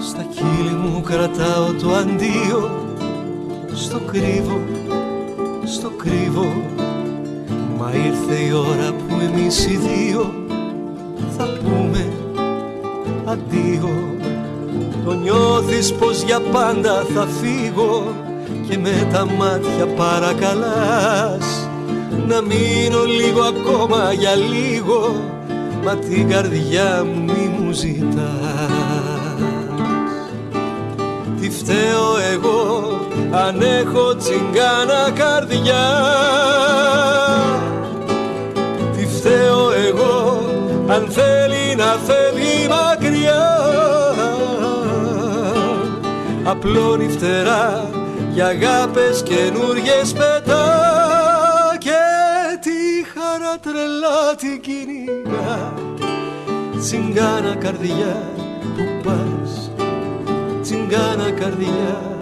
Στα χείλη μου κρατάω το αντίο Στο κρύβο, στο κρύβο Μα ήρθε η ώρα που εμείς οι δύο Θα πούμε αντίο. Το νιώθεις πως για πάντα θα φύγω Και με τα μάτια παρακαλάς να μείνω λίγο ακόμα για λίγο μα την καρδιά μου μη μου ζητάς. Τι φταίω εγώ αν έχω τσιγκάνα καρδιά. Τι φταίω εγώ αν θέλει να φεύγει μακριά. Απλώνει φτερά για αγάπες καινούριες πετάς. και τη χαρά τρελά την κυνηγά. Τσιγκάνα καρδιά που πας τσιγκάνα καρδιά.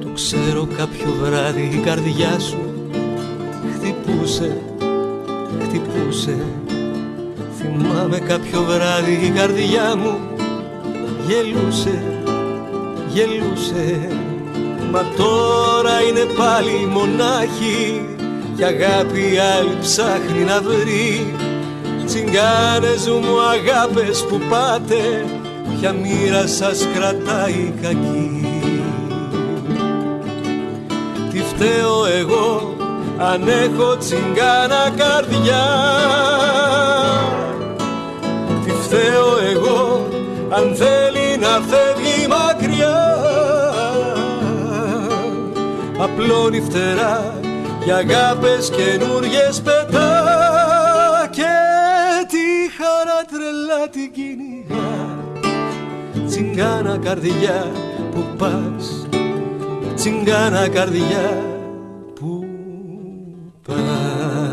Το ξέρω κάποιο βράδυ η καρδιά σου χτυπούσε, χτυπούσε Θυμάμαι κάποιο βράδυ η καρδιά μου γελούσε, γελούσε. Μα τώρα είναι πάλι μονάχη και αγάπη άλλη ψάχνει να βρει. Τσιγκάνες μου αγάπες που πάτε ποια μοίρα σας κρατάει κακή. Τι φταίω εγώ αν έχω τσιγκάνα καρδιά να φεύγει μακριά. Απλώνει φτερά για αγάπες καινούριες πετά. Και τη χαρά τρελά την κυνηγά. Τσιγκάνα καρδιά που πας. Τσιγκάνα καρδιά που πας